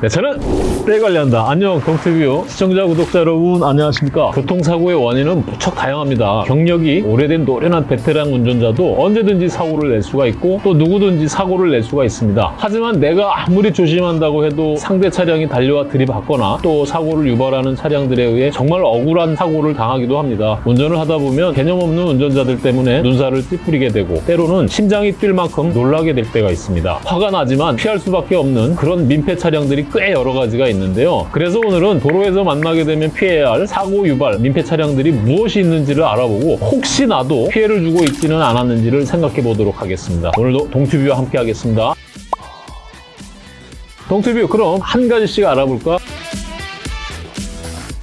네, 저는 때 관리한다. 안녕, 동티뷰 시청자, 구독자 여러분 안녕하십니까? 교통사고의 원인은 무척 다양합니다. 경력이 오래된 노련한 베테랑 운전자도 언제든지 사고를 낼 수가 있고 또 누구든지 사고를 낼 수가 있습니다. 하지만 내가 아무리 조심한다고 해도 상대 차량이 달려와 들이받거나 또 사고를 유발하는 차량들에 의해 정말 억울한 사고를 당하기도 합니다. 운전을 하다 보면 개념 없는 운전자들 때문에 눈살을 찌푸리게 되고 때로는 심장이 뛸 만큼 놀라게 될 때가 있습니다. 화가 나지만 피할 수밖에 없는 그런 민폐 차량들이 꽤 여러 가지가 있는데요. 그래서 오늘은 도로에서 만나게 되면 피해야 할 사고 유발 민폐 차량들이 무엇이 있는지를 알아보고 혹시 나도 피해를 주고 있지는 않았는지를 생각해 보도록 하겠습니다. 오늘도 동튜뷰와 함께 하겠습니다. 동튜뷰 그럼 한 가지씩 알아볼까?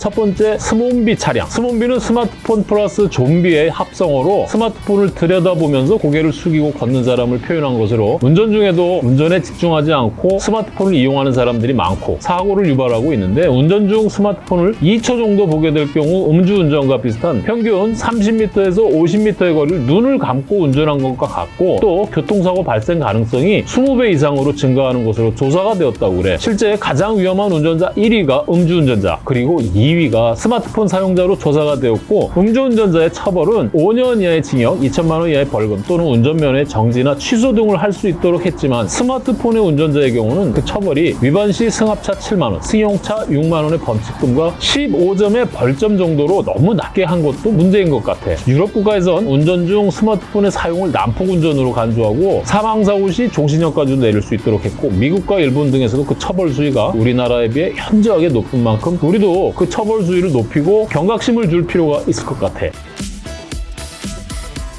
첫 번째 스몸비 차량. 스몸비는 스마트폰 플러스 좀비의 합성어로 스마트폰을 들여다보면서 고개를 숙이고 걷는 사람을 표현한 것으로 운전 중에도 운전에 집중하지 않고 스마트폰을 이용하는 사람들이 많고 사고를 유발하고 있는데 운전 중 스마트폰을 2초 정도 보게 될 경우 음주운전과 비슷한 평균 30m에서 50m의 거리를 눈을 감고 운전한 것과 같고 또 교통사고 발생 가능성이 20배 이상으로 증가하는 것으로 조사가 되었다고 그래. 실제 가장 위험한 운전자 1위가 음주운전자 그리고 2위 2위가 스마트폰 사용자로 조사가 되었고 음주운전자의 처벌은 5년 이하의 징역, 2천만 원 이하의 벌금 또는 운전면허의 정지나 취소 등을 할 수 있도록 했지만 스마트폰의 운전자의 경우는 그 처벌이 위반 시 승합차 7만 원, 승용차 6만 원의 범칙금과 15점의 벌점 정도로 너무 낮게 한 것도 문제인 것 같아. 유럽 국가에선 운전 중 스마트폰의 사용을 난폭 운전으로 간주하고 사망사고 시 종신형까지도 내릴 수 있도록 했고 미국과 일본 등에서도 그 처벌 수위가 우리나라에 비해 현저하게 높은 만큼 우리도 그 처벌 처벌 수위를 높이고 경각심을 줄 필요가 있을 것 같아.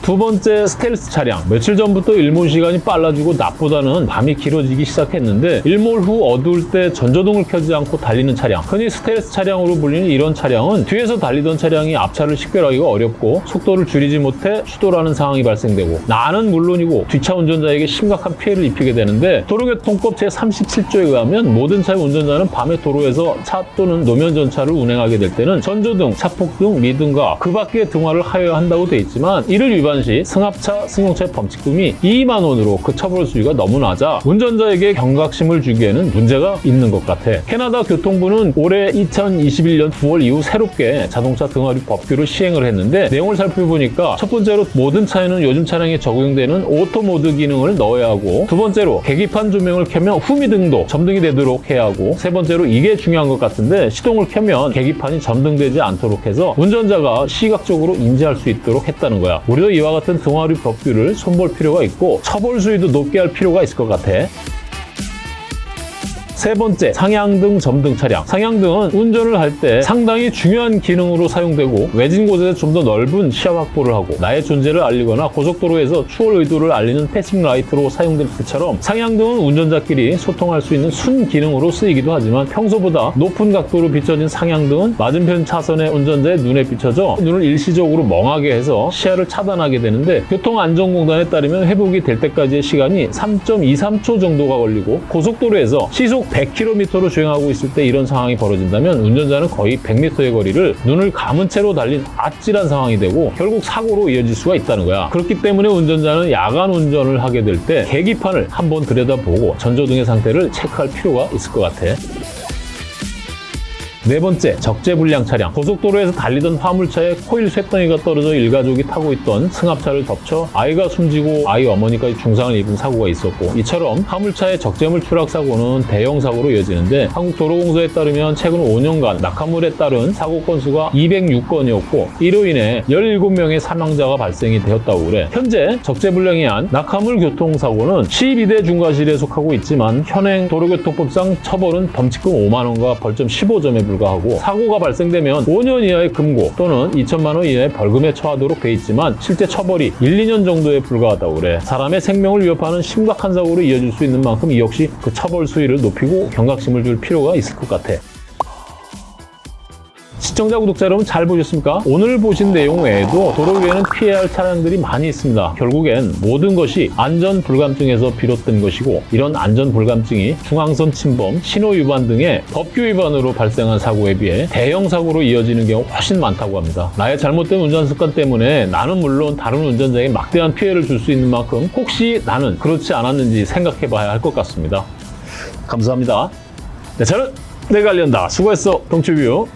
두 번째 스텔스 차량. 며칠 전부터 일몰 시간이 빨라지고 낮보다는 밤이 길어지기 시작했는데 일몰 후 어두울 때 전조등을 켜지 않고 달리는 차량. 흔히 스텔스 차량으로 불리는 이런 차량은 뒤에서 달리던 차량이 앞차를 식별하기가 어렵고 속도를 줄이지 못해 추돌하는 상황이 발생되고 나는 물론이고 뒷차 운전자에게 심각한 피해를 입히게 되는데 도로교통법 제37조에 의하면 모든 차의 운전자는 밤에 도로에서 차 또는 노면 전차를 운행하게 될 때는 전조등, 차폭등, 미등과 그 밖의 등화를 하여야 한다고 돼 있지만 이를 위반 시 승합차, 승용차의 범칙금이 2만 원으로 그 처벌 수위가 너무 낮아 운전자에게 경각심을 주기에는 문제가 있는 것 같아. 캐나다 교통부는 올해 2021년 9월 이후 새롭게 자동차 등화류 법규를 시행을 했는데 내용을 살펴보니까 첫 번째로 모든 차에는 요즘 차량에 적용되는 오토 모드 기능을 넣어야 하고 두 번째로 계기판 조명을 켜면 후미등도 점등이 되도록 해야 하고 세 번째로 이게 중요한 것 같은데 시동을 켜면 계기판이 점등되지 않도록 해서 운전자가 시각적으로 인지할 수 있도록 했다는 거야. 우리도 이와 같은 등화류 법규를 손볼 필요가 있고 처벌 수위도 높게 할 필요가 있을 것 같아. 세 번째, 상향등, 점등 차량. 상향등은 운전을 할 때 상당히 중요한 기능으로 사용되고 외진 곳에서 좀 더 넓은 시야 확보를 하고 나의 존재를 알리거나 고속도로에서 추월 의도를 알리는 passing light로 사용될 때처럼 상향등은 운전자끼리 소통할 수 있는 순 기능으로 쓰이기도 하지만 평소보다 높은 각도로 비춰진 상향등은 맞은편 차선의 운전자의 눈에 비춰져 눈을 일시적으로 멍하게 해서 시야를 차단하게 되는데 교통안전공단에 따르면 회복이 될 때까지의 시간이 3.23초 정도가 걸리고 고속도로에서 시속 100km로 주행하고 있을 때 이런 상황이 벌어진다면 운전자는 거의 100m의 거리를 눈을 감은 채로 달린 아찔한 상황이 되고 결국 사고로 이어질 수가 있다는 거야. 그렇기 때문에 운전자는 야간 운전을 하게 될 때 계기판을 한번 들여다보고 전조등의 상태를 체크할 필요가 있을 것 같아. 네 번째, 적재불량 차량. 고속도로에서 달리던 화물차에 코일 쇳덩이가 떨어져 일가족이 타고 있던 승합차를 덮쳐 아이가 숨지고 아이 어머니까지 중상을 입은 사고가 있었고 이처럼 화물차의 적재물 추락 사고는 대형 사고로 이어지는데 한국도로공사에 따르면 최근 5년간 낙하물에 따른 사고 건수가 206건이었고 이로 인해 17명의 사망자가 발생이 되었다고 그래. 현재 적재불량에 한 낙하물 교통사고는 12대 중과실에 속하고 있지만 현행 도로교통법상 처벌은 범칙금 5만 원과 벌점 15점에 불 불과하고 사고가 발생되면 5년 이하의 금고 또는 2천만 원 이하의 벌금에 처하도록 돼 있지만 실제 처벌이 1, 2년 정도에 불과하다고 그래. 사람의 생명을 위협하는 심각한 사고로 이어질 수 있는 만큼 이 역시 그 처벌 수위를 높이고 경각심을 줄 필요가 있을 것 같아. 시청자, 구독자 여러분 잘 보셨습니까? 오늘 보신 내용 외에도 도로 위에는 피해야 할 차량들이 많이 있습니다. 결국엔 모든 것이 안전 불감증에서 비롯된 것이고 이런 안전 불감증이 중앙선 침범, 신호 위반 등의 법규 위반으로 발생한 사고에 비해 대형 사고로 이어지는 경우 훨씬 많다고 합니다. 나의 잘못된 운전 습관 때문에 나는 물론 다른 운전자에게 막대한 피해를 줄 수 있는 만큼 혹시 나는 그렇지 않았는지 생각해 봐야 할 것 같습니다. 감사합니다. 네, 저는 알린다. 수고했어, 동치뷰.